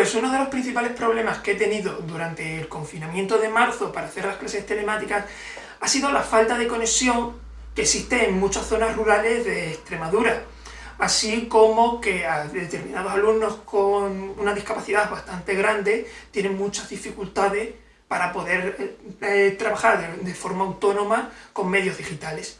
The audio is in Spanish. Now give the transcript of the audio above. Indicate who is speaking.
Speaker 1: Pues uno de los principales problemas que he tenido durante el confinamiento de marzo para hacer las clases telemáticas ha sido la falta de conexión que existe en muchas zonas rurales de Extremadura, así como que a determinados alumnos con una discapacidad bastante grande tienen muchas dificultades para poder eh, eh trabajar de, de forma autónoma con medios digitales.